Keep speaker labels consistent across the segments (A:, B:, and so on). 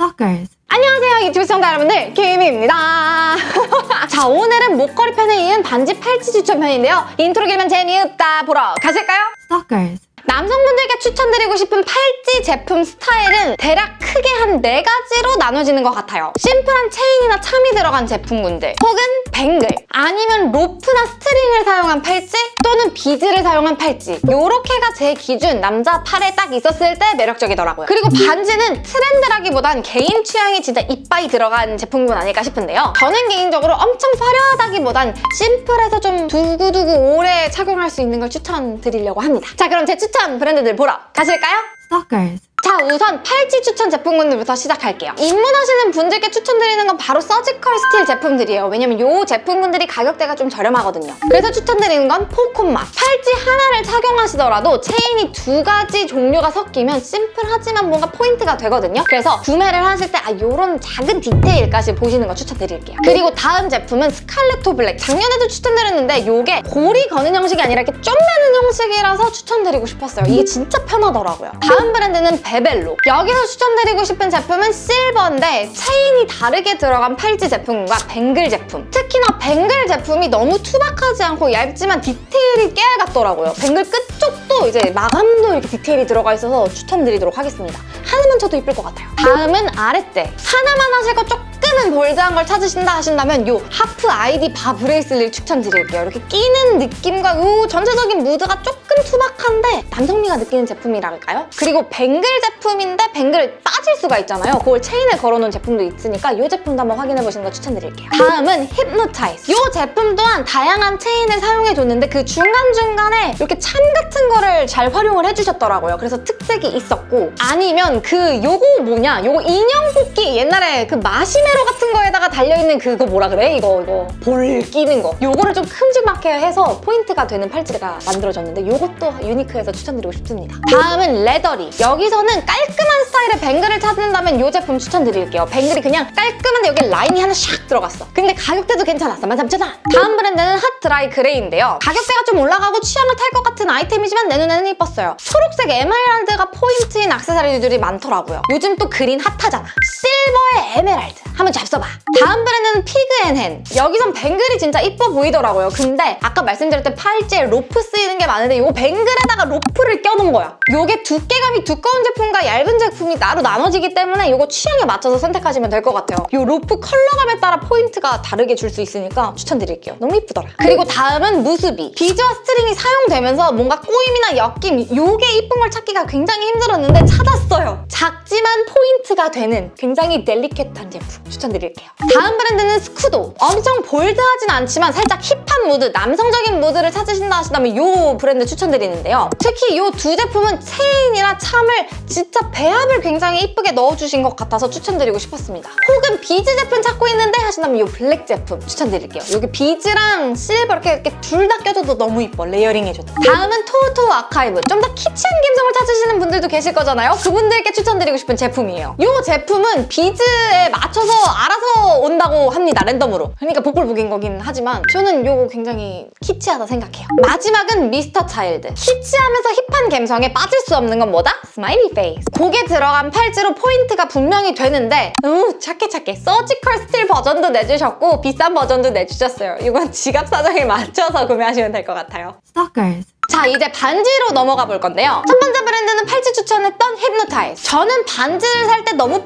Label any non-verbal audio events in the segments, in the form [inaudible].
A: Stalkers.
B: 안녕하세요 유튜브 시청자 여러분들 김입니다 [laughs] 자 오늘은 목걸이 편에 이은 반지 팔찌 추천 편인데요 인트로 길면 재미없다 보러 가실까요?
A: Stalkers.
B: 남성분들께 추천드리고 싶은 팔찌 제품 스타일은 대략 크게 한 네 가지로 나눠지는 것 같아요. 심플한 체인이나 charm이 들어간 제품군들 혹은 bangle 아니면 로프나 string을 사용한 팔찌 또는 비즈를 사용한 팔찌 요렇게가 제 기준 남자 팔에 딱 있었을 때 매력적이더라고요. 그리고 반지는 트렌드라기보단 개인 취향이 진짜 이빠이 들어간 제품군 아닐까 싶은데요. 저는 개인적으로 엄청 화려하다기보단 심플해서 좀 두고두고 오래 착용할 수 있는 걸 추천드리려고 합니다. 자 그럼 제 추천 브랜드들 보러 가실까요?
A: Stalkers.
B: 자 우선 팔찌 추천 제품군들부터 시작할게요. 입문하시는 분들께 추천드리는 건 바로 surgical steel 제품들이에요. 왜냐면 이 제품군들이 가격대가 좀 저렴하거든요. 그래서 추천드리는 건 포콘맛. 팔찌 하나를 착용하시더라도 체인이 두 가지 종류가 섞이면 심플하지만 뭔가 포인트가 되거든요. 그래서 구매를 하실 때아 이런 작은 디테일까지 보시는 거 추천드릴게요. 그리고 다음 제품은 스칼레토 블랙. 작년에도 추천드렸는데 이게 고리 거는 형식이 아니라 이렇게 쫌매는 형식이라서 추천드리고 싶었어요. 이게 진짜 편하더라고요. 다음 브랜드는 베벨로. 여기서 추천드리고 싶은 제품은 실버인데 체인이 다르게 들어간 팔찌 제품과 bangle 제품. 특히나 bangle 제품이 너무 투박하지 않고 얇지만 디테일이 깨알 같더라고요. bangle 끝쪽도 이제 마감도 이렇게 디테일이 들어가 있어서 추천드리도록 하겠습니다. 하나만 차도 이쁠 것 같아요. 다음은 아랫대. 하나만 하실 거 조금 은 bold한 걸 찾으신다 하신다면 이 half ID bar bracelet 추천드릴게요. 이렇게 끼는 느낌과 이 전체적인 무드가 조금 투박한데 남성미가 느끼는 제품이랄까요? 그리고 bangle 제품인데 bangle 빠질 수가 있잖아요. 그걸 체인에 걸어놓은 제품도 있으니까 이 제품도 한번 확인해보시는 거 추천드릴게요. 다음은 힙노타이즈. 이 제품 또한 다양한 체인을 사용해줬는데 그 중간중간에 이렇게 참 같은 거를 잘 활용을 해주셨더라고요. 그래서 특색이 있었고 아니면 그 요거 뭐냐? 요거 인형 뽑기 옛날에 그 마시메로 같은 거에다가 달려있는 그거 뭐라 그래? 이거 이거 볼 끼는 거. 요거를 좀 큼직하게 해서 포인트가 되는 팔찌가 만들어졌는데 요것도 유니크해서 추천드리고 싶습니다. 다음은 레더리. 여기서는 깔끔한 스타일의 bangle을 찾는다면 이 제품 추천드릴게요. bangle이 그냥 깔끔한데 여기 라인이 하나 샥 들어갔어. 근데 가격대도 괜찮았어. 13,000원. 다음 브랜드는 핫 드라이 그레이인데요. 가격대가 좀 올라가고 취향을 탈 것 같은 아이템이지만 내 눈에는 이뻤어요. 초록색 에메랄드가 포인트인 액세서리들이 많더라고요. 요즘 또 green hot하잖아. 실버에 에메랄드. 한번 잡숴봐. 다음 브랜드는 피그앤헨. 여기선 bangle이 진짜 이뻐 보이더라고요. 근데 아까 말씀드렸던 팔찌에 로프 쓰이는 게 많은데 이 bangle에다가 로프를 껴놓은 거야. 이게 두께감이 두꺼운 제품과 얇은 제품이 따로 나눠지기 때문에 이거 취향에 맞춰서 선택하시면 될 것 같아요. 이 로프 컬러감에 따라 포인트가 다르게 줄 수 있으니까 추천드릴게요. 너무 이쁘더라. 그리고 다음은 무스비. 비즈와 string이 사용되면서 뭔가 꼬임이나 엮임 이게 이쁜 걸 찾기가 굉장히 힘들었는데 찾았어요. 작지만 포인트가 되는 굉장히 delicate한 제품 추천드릴게요. 다음 브랜드는 스쿠도. 엄청 bold하진 않지만 살짝 hip한 무드, 남성적인 무드를 찾으신다 하시다면 이 브랜드 추천드리는데요. 특히 이 두 제품은 체인이나 참을 진짜 배합을 굉장히 이쁘게 넣어주신 것 같아서 추천드리고 싶었습니다. 혹은 비즈 제품 찾고 있는데 하신다면 이 블랙 제품 추천드릴게요. 여기 비즈랑 실버 이렇게, 이렇게 둘 다 껴줘도 너무 이뻐, layering 해줘도. 다음은 토토 아카이브. 좀 더 키치한 감성을 찾으시는 분들도 계실 거잖아요. 그분들께 추천드리고 싶은 제품이에요. 이 제품은 비즈에 맞춰서 알아서 온다고 합니다, 랜덤으로. 그러니까 복불복인 거긴 하지만 저는 이거 굉장히 키치하다 생각해요. 마지막은 미스터 차일드. 키치하면서 hip한 감성에 빠질 수 없는 건 뭐다? smiley face. 고게 들어간 팔찌로 포인트가 분명히 되는데 우 착해 착해. surgical steel 버전도 내주셨고 비싼 버전도 내주셨어요. 이건 지갑 사정에 맞춰서 구매하시면 될 것 같아요.
A: Stalkers.
B: 자 이제 반지로 넘어가 볼 건데요. 첫 번째 브랜드는 팔찌 추천했던 힙노타이즈. 저는 반지를 살 때 너무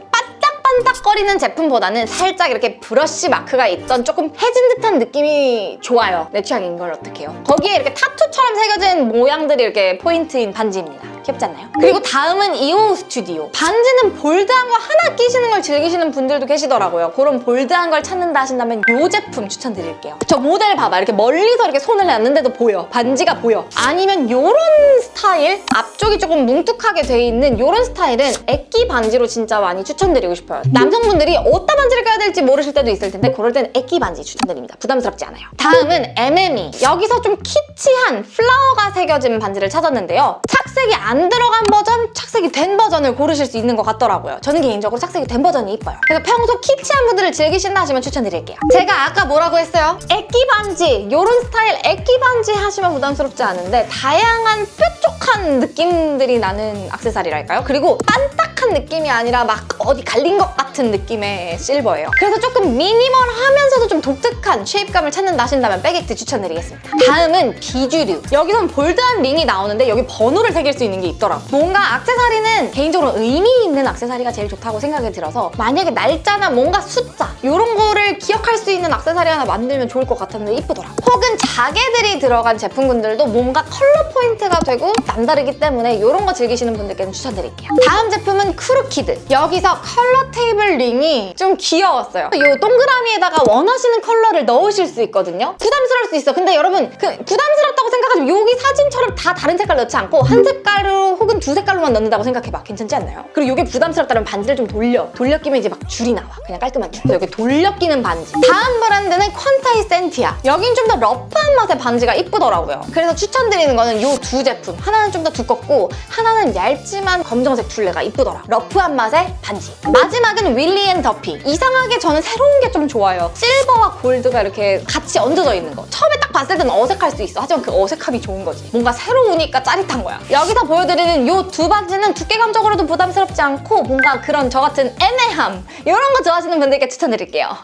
B: 반짝반짝거리는 제품보다는 살짝 이렇게 brush mark가 있던 조금 해진 듯한 느낌이 좋아요. 내 취향인 걸 어떻게 해요? 거기에 이렇게 타투처럼 새겨진 모양들이 이렇게 포인트인 반지입니다. 귀엽지 않나요? 그리고 다음은 이오 스튜디오. 반지는 bold한 거 하나 끼시는 걸 즐기시는 분들도 계시더라고요. 그런 bold한 걸 찾는다 하신다면 이 제품 추천드릴게요. 저 모델 봐봐. 이렇게 멀리서 이렇게 손을 놨는데도 보여. 반지가 보여. 아니면 이런 스타일? 앞쪽이 조금 뭉툭하게 돼 있는 이런 스타일은 애끼 반지로 진짜 많이 추천드리고 싶어요. 남성분들이 어디다 반지를 껴야 될지 모르실 때도 있을 텐데 그럴 때는 애끼 반지 추천드립니다. 부담스럽지 않아요. 다음은 MME. 여기서 좀 키치한 flower가 새겨진 반지를 찾았는데요. 착색이 안 들어간 버전, 착색이 된 버전을 고르실 수 있는 것 같더라고요. 저는 개인적으로 착색이 된 버전이 이뻐요. 그래서 평소 키치한 분들을 즐기신다 하시면 추천드릴게요. 제가 아까 뭐라고 했어요? 애끼 반지, 이런 스타일 애끼 반지 하시면 부담스럽지 않은데 다양한 뾰족한 느낌들이 나는 액세서리랄까요? 그리고 빤딱한 느낌이 아니라 막 어디 갈린 것 같은 느낌의 실버예요. 그래서 조금 minimal하면서도 좀 독특한 shape감을 찾는다 하신다면 백액트 추천드리겠습니다. 다음은 비주류. 여기선 bold한 링이 나오는데 여기 번호를 새길 수 있는 게 있더라고. 뭔가 액세서리는 개인적으로 의미 있는 액세서리가 제일 좋다고 생각이 들어서 만약에 날짜나 뭔가 숫자 이런 거를 기억할 수 있는 액세서리 하나 만들면 좋을 것 같았는데 이쁘더라고. 혹은 자개들이 들어간 제품군들도 뭔가 컬러 포인트가 되고 남다르기 때문에 이런 거 즐기시는 분들께는 추천드릴게요. 다음 제품은 크루키드. 여기서 컬러 테이블 링이 좀 귀여웠어요. 이 동그라미에다가 원하시는 컬러를 넣으실 수 있거든요. 부담스러울 수 있어. 근데 여러분 그 부담스럽다고 생각하지 마. 여기 사진처럼 다 다른 색깔 넣지 않고 한 색깔로 혹은 두 색깔로만 넣는다고 생각해봐. 괜찮지 않나요? 그리고 이게 부담스럽다면 반지를 좀 돌려. 돌려 끼면 이제 막 줄이 나와. 그냥 깔끔한 줄. 그래서 여기 돌려 끼는 반지. 다음 브랜드는 퀀타이 센티아. 여긴 좀 더 rough한 맛의 반지가 이쁘더라고요. 그래서 추천드리는 거는 이 두 제품. 하나는 좀 더 두껍고 하나는 얇지만 검정색 둘레가 이쁘더라. rough한 맛의 반지. 마지막은 윌리 앤 더피. 이상하게 저는 새로운 게 좀 좋아요. 실버와 골드가 이렇게 같이 얹어져 있는 거. 처음에 딱 봤을 때는 어색할 수 있어. 하지만 그 어색함이 좋은 거지. 뭔가 새로우니까 짜릿한 거야. 여기서 보여드리는 이 두 반지는 두께감적으로도 부담스럽지 않고 뭔가 그런 저 같은 애매함 이런 거 좋아하시는 분들께 추천드릴게요.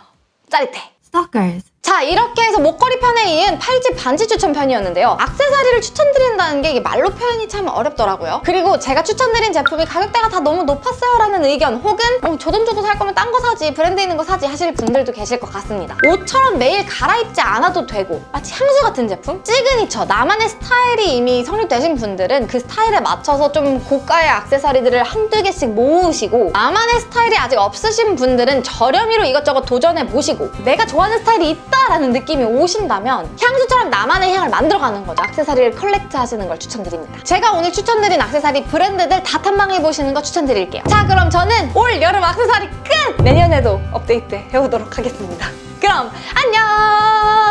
B: 짜릿해.
A: Stalkers.
B: 자 이렇게 해서 목걸이 편에 이은 팔찌 반지 추천 편이었는데요. 액세서리를 추천드린다는 게 말로 표현이 참 어렵더라고요. 그리고 제가 추천드린 제품이 가격대가 다 너무 높았어요 라는 의견 혹은 어, 저 돈 주고 살 거면 딴 거 사지 브랜드 있는 거 사지 하실 분들도 계실 것 같습니다. 옷처럼 매일 갈아입지 않아도 되고 마치 향수 같은 제품? 시그니처 나만의 스타일이 이미 성립되신 분들은 그 스타일에 맞춰서 좀 고가의 액세서리들을 한두 개씩 모으시고 나만의 스타일이 아직 없으신 분들은 저렴이로 이것저것 도전해보시고 내가 좋아하는 스타일이 있다 라는 느낌이 오신다면 향수처럼 나만의 향을 만들어가는 거죠. 액세서리를 collect 하시는 걸 추천드립니다. 제가 오늘 추천드린 액세서리 브랜드들 다 탐방해보시는 거 추천드릴게요. 자 그럼 저는 올 여름 액세서리 끝! 내년에도 업데이트 해오도록 하겠습니다. 그럼 안녕!